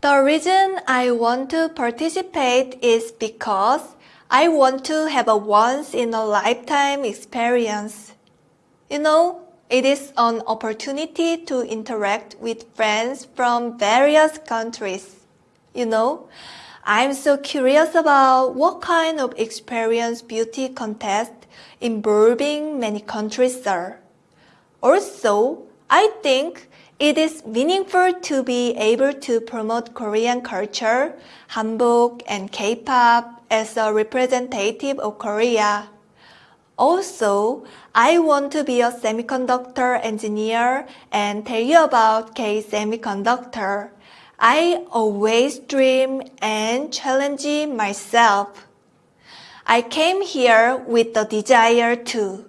The reason I want to participate is because I want to have a once in a lifetime experience. You know, it is an opportunity to interact with friends from various countries. You know, I'm so curious about what kind of experience beauty contest in involving many countries are. Also, I think it is meaningful to be able to promote Korean culture, Hanbok, and K-pop as a representative of Korea. Also, I want to be a semiconductor engineer and tell you about K Semiconductor. I always dream and challenge myself. I came here with the desire to.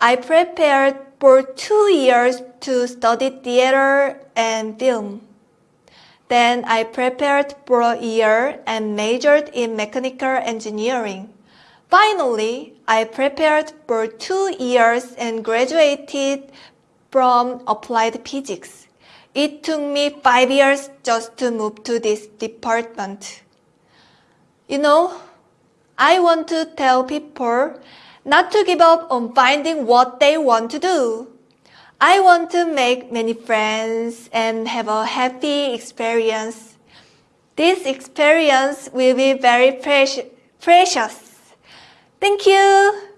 I prepared for two years to study theater and film. Then I prepared for a year and majored in mechanical engineering. Finally, I prepared for two years and graduated from applied physics. It took me five years just to move to this department. You know, I want to tell people not to give up on finding what they want to do. I want to make many friends and have a happy experience. This experience will be very precious. Thank you.